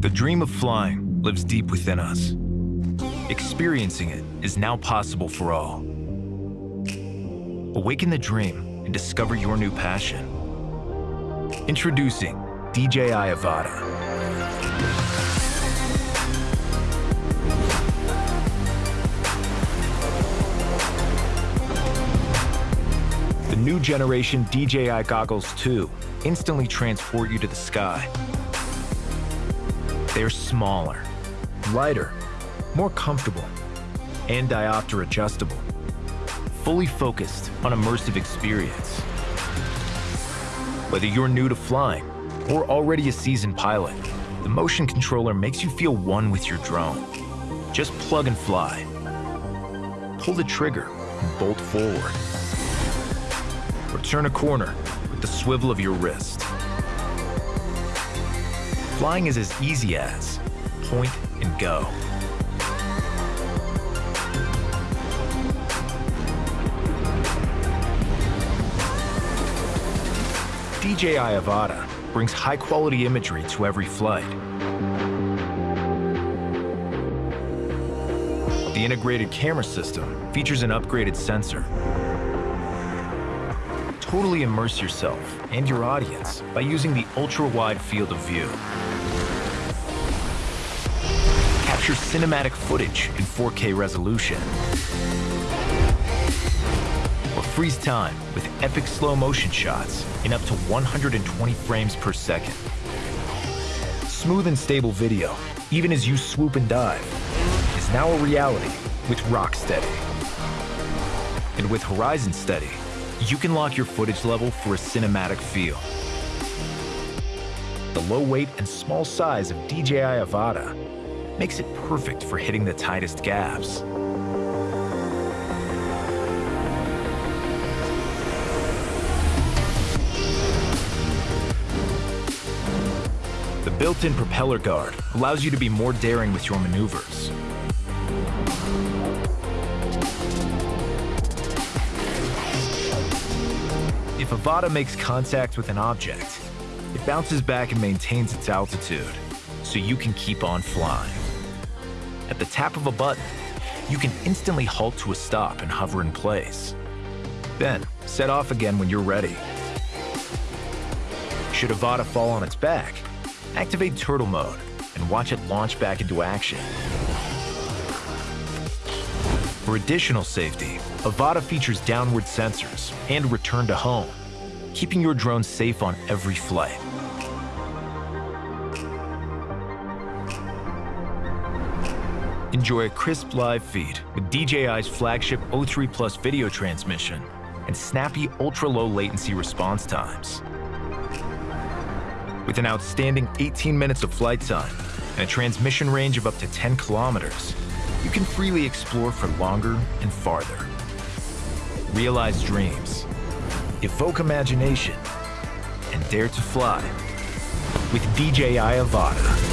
The dream of flying lives deep within us. Experiencing it is now possible for all. Awaken the dream and discover your new passion. Introducing DJI Avata. The new generation DJI Goggles 2 instantly transport you to the sky. They're smaller, lighter, more comfortable, and diopter adjustable. Fully focused on immersive experience. Whether you're new to flying or already a seasoned pilot, the motion controller makes you feel one with your drone. Just plug and fly. Pull the trigger and bolt forward. Or turn a corner with the swivel of your wrist. Flying is as easy as point and go. DJI Avata brings high-quality imagery to every flight. The integrated camera system features an upgraded sensor. Totally immerse yourself and your audience by using the ultra-wide field of view. Capture cinematic footage in 4K resolution. Or freeze time with epic slow motion shots in up to 120 frames per second. Smooth and stable video, even as you swoop and dive, is now a reality with Rocksteady. And with Horizon Steady, you can lock your footage level for a cinematic feel. The low weight and small size of DJI Avata makes it perfect for hitting the tightest gaps. The built-in propeller guard allows you to be more daring with your maneuvers. If Avata makes contact with an object, it bounces back and maintains its altitude, so you can keep on flying. At the tap of a button, you can instantly halt to a stop and hover in place. Then, set off again when you're ready. Should Avata fall on its back, activate turtle mode and watch it launch back into action. For additional safety, Avata features downward sensors and return to home, keeping your drone safe on every flight. Enjoy a crisp live feed with DJI's flagship O3 Plus video transmission and snappy ultra-low latency response times. With an outstanding 18 minutes of flight time and a transmission range of up to 10 kilometers, you can freely explore for longer and farther. Realize dreams, evoke imagination, and dare to fly with DJI Avata.